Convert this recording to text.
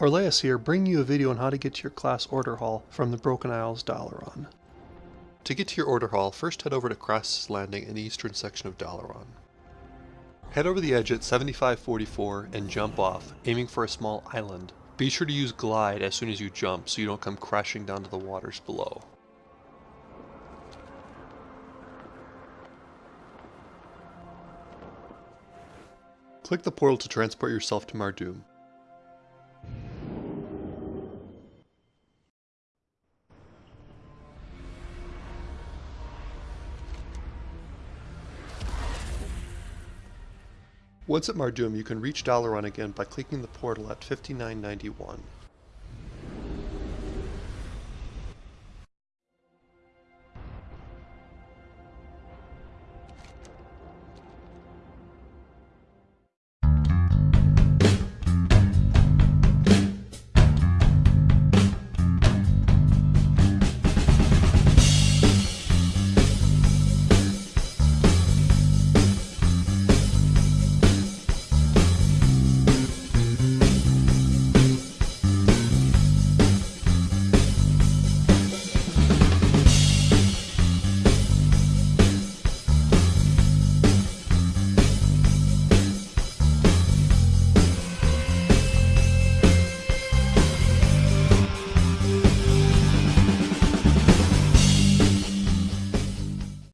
Orleas here, bringing you a video on how to get to your class order hall from the Broken Isles Dalaran. To get to your order hall, first head over to Krasus Landing in the eastern section of Dalaran. Head over the edge at 7544 and jump off, aiming for a small island. Be sure to use glide as soon as you jump so you don't come crashing down to the waters below. Click the portal to transport yourself to Mardum. Once at Mardum, you can reach Dalaran again by clicking the portal at 5991.